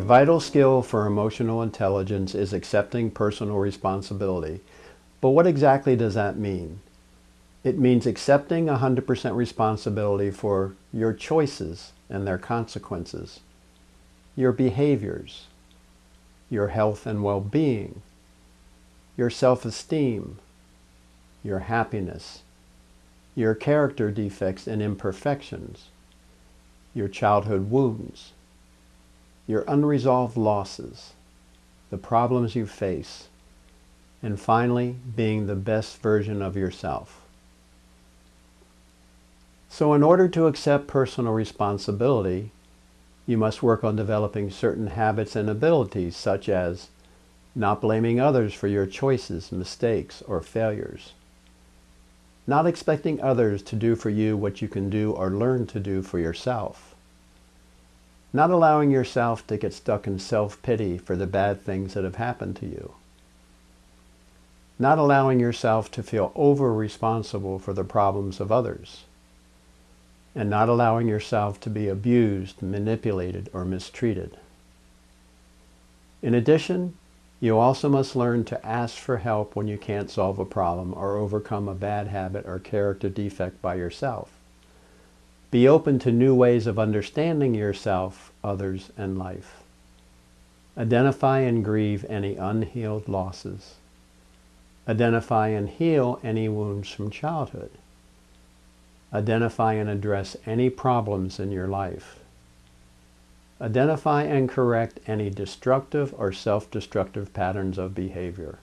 vital skill for emotional intelligence is accepting personal responsibility. But what exactly does that mean? It means accepting 100% responsibility for your choices and their consequences, your behaviors, your health and well-being, your self-esteem, your happiness, your character defects and imperfections, your childhood wounds, your unresolved losses, the problems you face, and finally, being the best version of yourself. So in order to accept personal responsibility, you must work on developing certain habits and abilities such as not blaming others for your choices, mistakes, or failures. Not expecting others to do for you what you can do or learn to do for yourself. Not allowing yourself to get stuck in self-pity for the bad things that have happened to you. Not allowing yourself to feel over-responsible for the problems of others and not allowing yourself to be abused, manipulated, or mistreated. In addition, you also must learn to ask for help when you can't solve a problem or overcome a bad habit or character defect by yourself. Be open to new ways of understanding yourself, others, and life. Identify and grieve any unhealed losses. Identify and heal any wounds from childhood. Identify and address any problems in your life. Identify and correct any destructive or self-destructive patterns of behavior.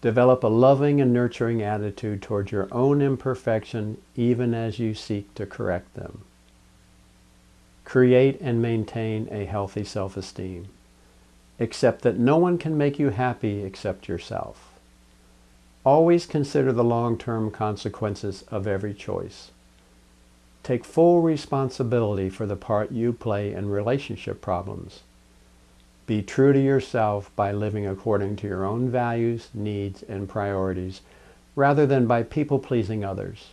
Develop a loving and nurturing attitude towards your own imperfection even as you seek to correct them. Create and maintain a healthy self-esteem. Accept that no one can make you happy except yourself. Always consider the long-term consequences of every choice. Take full responsibility for the part you play in relationship problems. Be true to yourself by living according to your own values, needs, and priorities, rather than by people-pleasing others.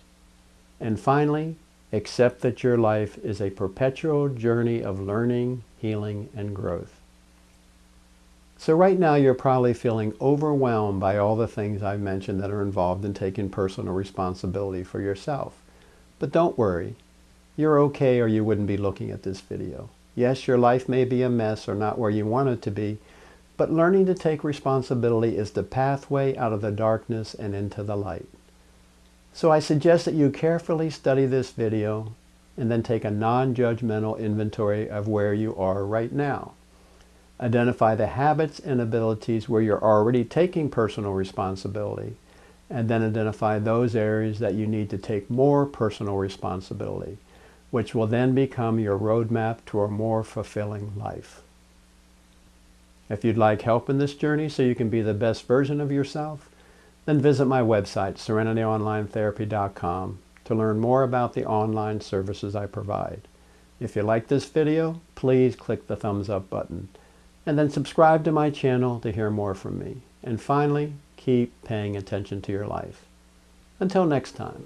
And finally, accept that your life is a perpetual journey of learning, healing, and growth. So right now you're probably feeling overwhelmed by all the things I've mentioned that are involved in taking personal responsibility for yourself. But don't worry, you're okay or you wouldn't be looking at this video. Yes, your life may be a mess or not where you want it to be, but learning to take responsibility is the pathway out of the darkness and into the light. So I suggest that you carefully study this video and then take a non-judgmental inventory of where you are right now. Identify the habits and abilities where you're already taking personal responsibility, and then identify those areas that you need to take more personal responsibility, which will then become your roadmap to a more fulfilling life. If you'd like help in this journey so you can be the best version of yourself, then visit my website, SerenityOnlineTherapy.com, to learn more about the online services I provide. If you like this video, please click the thumbs up button and then subscribe to my channel to hear more from me. And finally, keep paying attention to your life. Until next time.